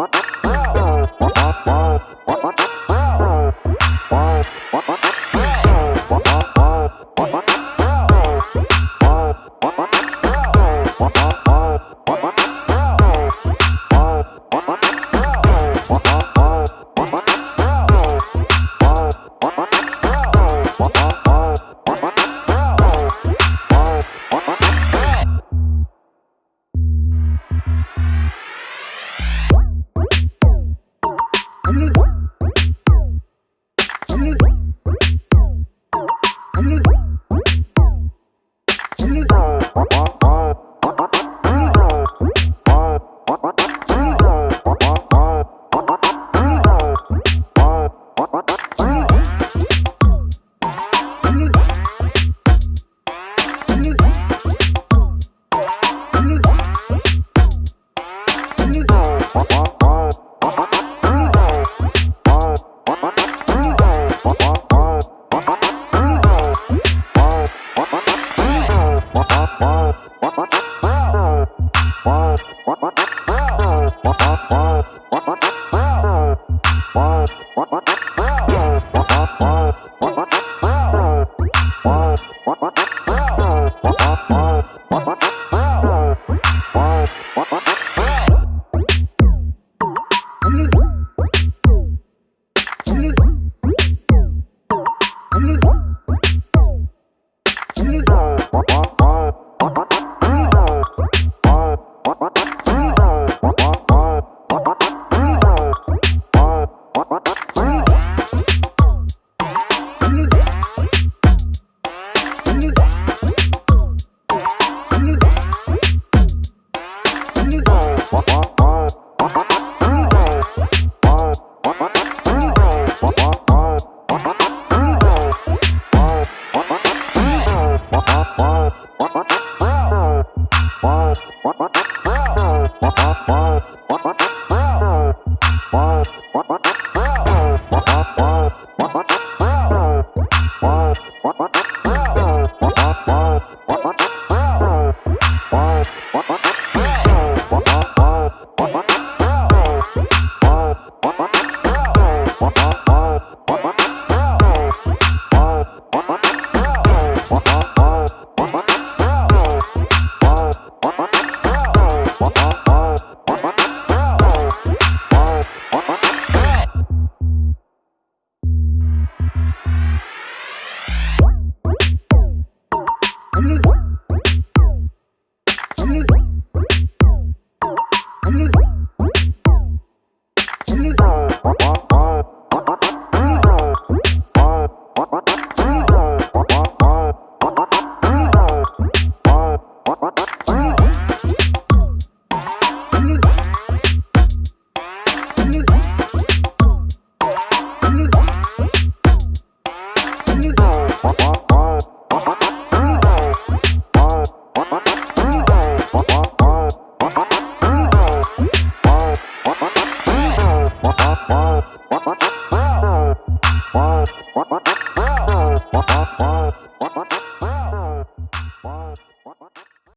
What? What? What? Well,